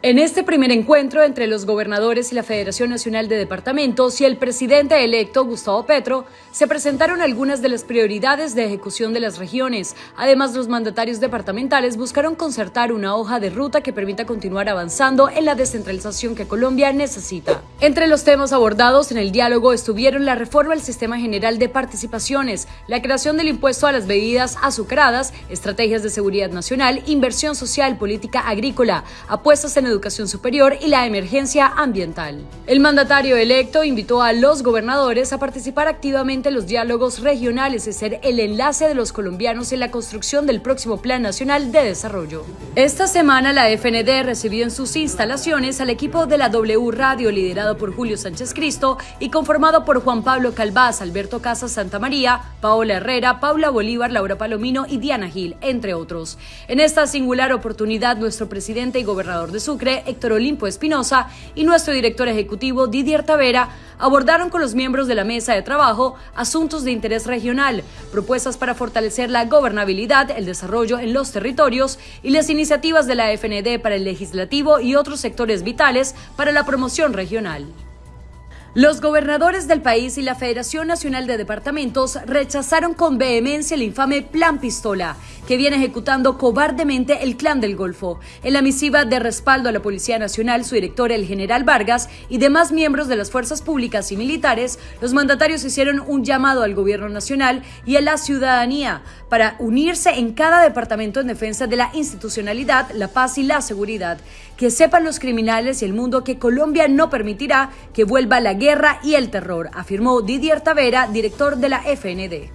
En este primer encuentro entre los gobernadores y la Federación Nacional de Departamentos y el presidente electo Gustavo Petro, se presentaron algunas de las prioridades de ejecución de las regiones. Además, los mandatarios departamentales buscaron concertar una hoja de ruta que permita continuar avanzando en la descentralización que Colombia necesita. Entre los temas abordados en el diálogo estuvieron la reforma al sistema general de participaciones, la creación del impuesto a las bebidas azucaradas, estrategias de seguridad nacional, inversión social, política agrícola, apuestas en educación superior y la emergencia ambiental. El mandatario electo invitó a los gobernadores a participar activamente en los diálogos regionales y ser el enlace de los colombianos en la construcción del próximo Plan Nacional de Desarrollo. Esta semana la FND recibió en sus instalaciones al equipo de la W Radio liderado por Julio Sánchez Cristo y conformado por Juan Pablo Calvás, Alberto Casas Santa María, Paola Herrera, Paula Bolívar, Laura Palomino y Diana Gil, entre otros. En esta singular oportunidad, nuestro presidente y gobernador de Sucre Héctor Olimpo Espinosa, y nuestro director ejecutivo Didier Tavera abordaron con los miembros de la mesa de trabajo asuntos de interés regional, propuestas para fortalecer la gobernabilidad, el desarrollo en los territorios y las iniciativas de la FND para el legislativo y otros sectores vitales para la promoción regional. Los gobernadores del país y la Federación Nacional de Departamentos rechazaron con vehemencia el infame Plan Pistola, que viene ejecutando cobardemente el Clan del Golfo. En la misiva de respaldo a la Policía Nacional, su director, el general Vargas, y demás miembros de las fuerzas públicas y militares, los mandatarios hicieron un llamado al gobierno nacional y a la ciudadanía para unirse en cada departamento en defensa de la institucionalidad, la paz y la seguridad. Que sepan los criminales y el mundo que Colombia no permitirá que vuelva la guerra y el terror, afirmó Didier Tavera, director de la FND.